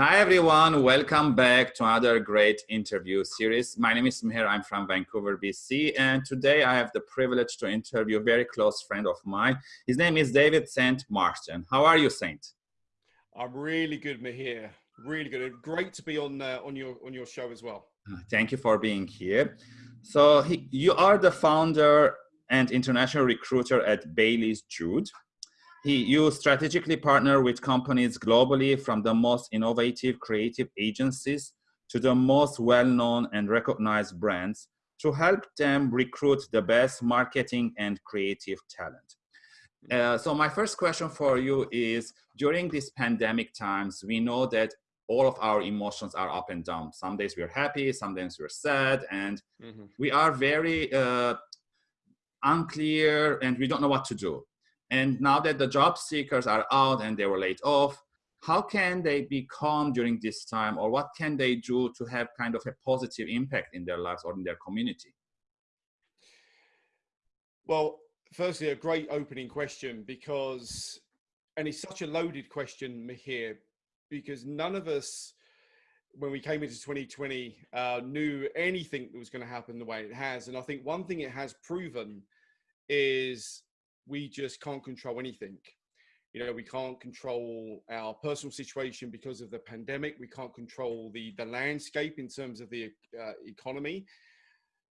Hi everyone, welcome back to another great interview series. My name is Meher, I'm from Vancouver, BC, and today I have the privilege to interview a very close friend of mine. His name is David Saint Martin. How are you, Saint? I'm really good, Meher. Really good. Great to be on uh, on your on your show as well. Uh, thank you for being here. So he, you are the founder and international recruiter at Bailey's Jude. He, you strategically partner with companies globally from the most innovative creative agencies to the most well-known and recognized brands to help them recruit the best marketing and creative talent. Uh, so my first question for you is, during these pandemic times, we know that all of our emotions are up and down. Some days we're happy, some days we're sad, and mm -hmm. we are very uh, unclear and we don't know what to do. And now that the job seekers are out and they were laid off, how can they be calm during this time or what can they do to have kind of a positive impact in their lives or in their community? Well, firstly, a great opening question because, and it's such a loaded question here, because none of us, when we came into 2020, uh, knew anything that was going to happen the way it has. And I think one thing it has proven is we just can't control anything. You know, we can't control our personal situation because of the pandemic. We can't control the, the landscape in terms of the uh, economy.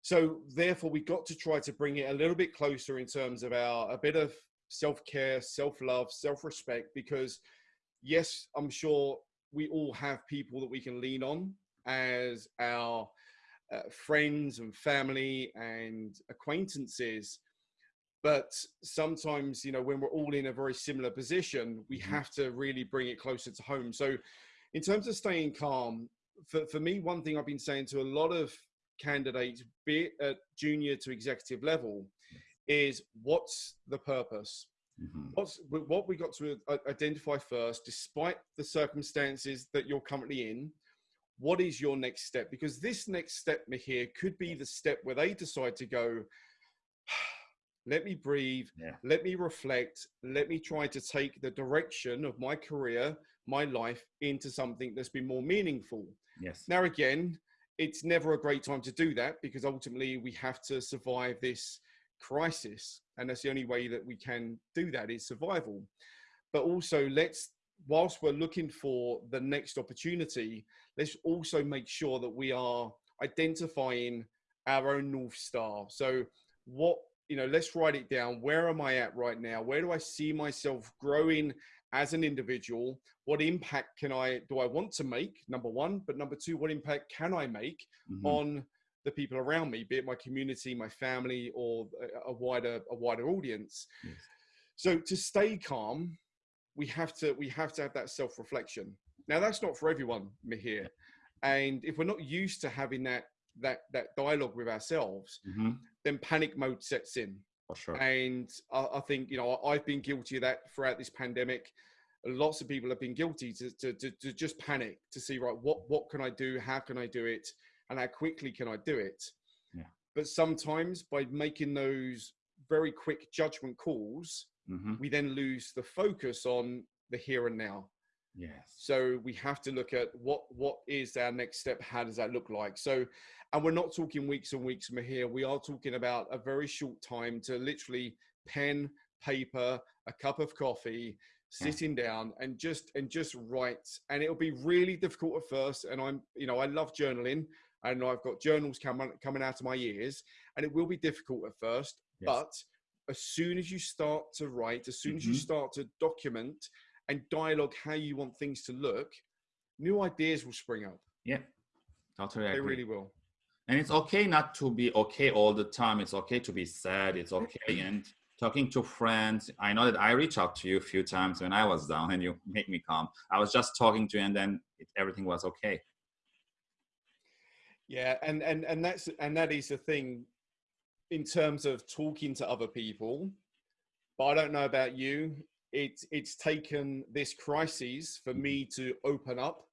So therefore, we got to try to bring it a little bit closer in terms of our, a bit of self-care, self-love, self-respect, because yes, I'm sure we all have people that we can lean on as our uh, friends and family and acquaintances but sometimes you know when we're all in a very similar position we mm-hmm. have to really bring it closer to home so in terms of staying calm for, for me one thing i've been saying to a lot of candidates be it at junior to executive level is what's the purpose mm-hmm. what's what we got to identify first despite the circumstances that you're currently in what is your next step because this next step here could be the step where they decide to go let me breathe, yeah. let me reflect, let me try to take the direction of my career, my life into something that's been more meaningful. Yes. Now, again, it's never a great time to do that because ultimately we have to survive this crisis. And that's the only way that we can do that is survival. But also, let's, whilst we're looking for the next opportunity, let's also make sure that we are identifying our own North Star. So, what you know, let's write it down. Where am I at right now? Where do I see myself growing as an individual? What impact can I, do I want to make? Number one, but number two, what impact can I make mm-hmm. on the people around me, be it my community, my family, or a, a wider, a wider audience? Yes. So to stay calm, we have to, we have to have that self-reflection. Now that's not for everyone, Meher. And if we're not used to having that that that dialogue with ourselves, mm-hmm. Then panic mode sets in. For sure. And I, I, think you know I've been guilty of that throughout this pandemic. Lots of people have been guilty to, to, to, to just panic to see right what what can I do, how can I do it, and how quickly can I do it. Yeah. But sometimes by making those very quick judgment calls, mm-hmm. we then lose the focus on the here and now. Yes. So we have to look at what what is our next step. How does that look like? So and we're not talking weeks and weeks from here. We are talking about a very short time to literally pen, paper, a cup of coffee, sitting down and just and just write. And it'll be really difficult at first. And I'm, you know, I love journaling and I've got journals coming coming out of my ears. And it will be difficult at first, yes. but as soon as you start to write, as soon mm -hmm. as you mm-hmm. start to document and dialogue how you want things to look, new ideas will spring up. Yeah, totally. They really will. And it's okay not to be okay all the time. It's okay to be sad. It's okay. And talking to friends i know that i reached out to you a few times when i was down and you made me calm. I was just talking to you and then it, everything was okay. Yeah and and and that's and that is the thing in terms of talking to other people. But i don't know about you it's it's taken this crisis for me mm-hmm. to open up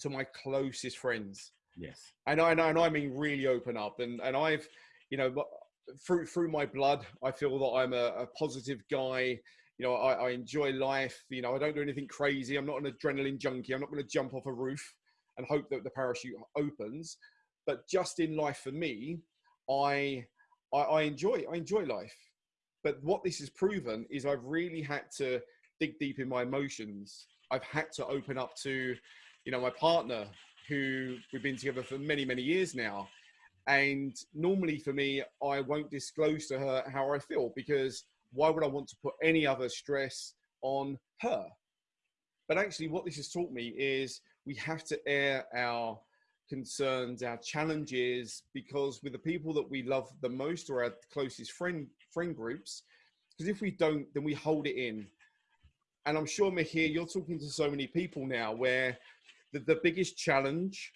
to my closest friends Yes. And I know, and I mean really open up. And and I've, you know, through through my blood, I feel that I'm a, a positive guy. you know, I, I enjoy life. You know, I don't do anything crazy. I'm not an adrenaline junkie. I'm not going to jump off a roof and hope that the parachute opens. But just in life for me, I, I, I enjoy I enjoy life. But what this has proven is I've really had to dig deep in my emotions. I've had to open up to, you know, my partner who we've been together for many many years now. And normally for me, I won't disclose to her how I feel because why would I want to put any other stress on her? But actually, what this has taught me is we have to air our concerns, our challenges, because with the people that we love the most or our closest friend friend groups, because if we don't, then we hold it in. And I'm sure, Meher, you're talking to so many people now where the, the biggest challenge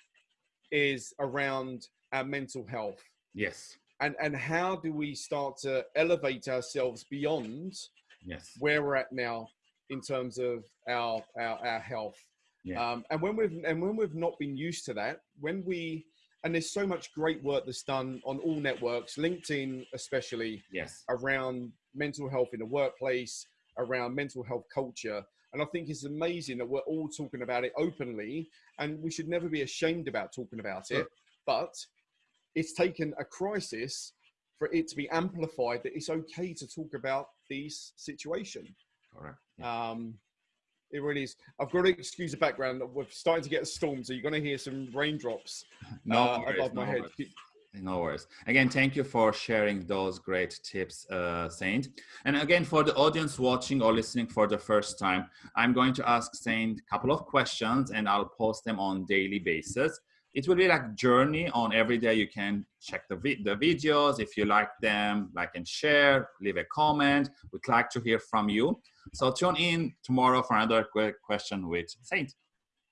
is around our mental health. Yes. And and how do we start to elevate ourselves beyond yes where we're at now in terms of our our, our health? Yeah. Um, and when we've and when we've not been used to that, when we and there's so much great work that's done on all networks, LinkedIn especially, yes around mental health in the workplace, around mental health culture. And I think it's amazing that we're all talking about it openly, and we should never be ashamed about talking about it. But it's taken a crisis for it to be amplified that it's okay to talk about these situation. correct Um, it really is. I've got to excuse the background. We're starting to get a storm, so you're going to hear some raindrops no uh, worries, above my head. worries. No worries. Again, thank you for sharing those great tips, uh, Saint. And again, for the audience watching or listening for the first time, I'm going to ask Saint a couple of questions and I'll post them on daily basis. It will be like journey on every day. You can check the, vi the videos. If you like them, like and share, leave a comment. We'd like to hear from you. So tune in tomorrow for another question with Saint.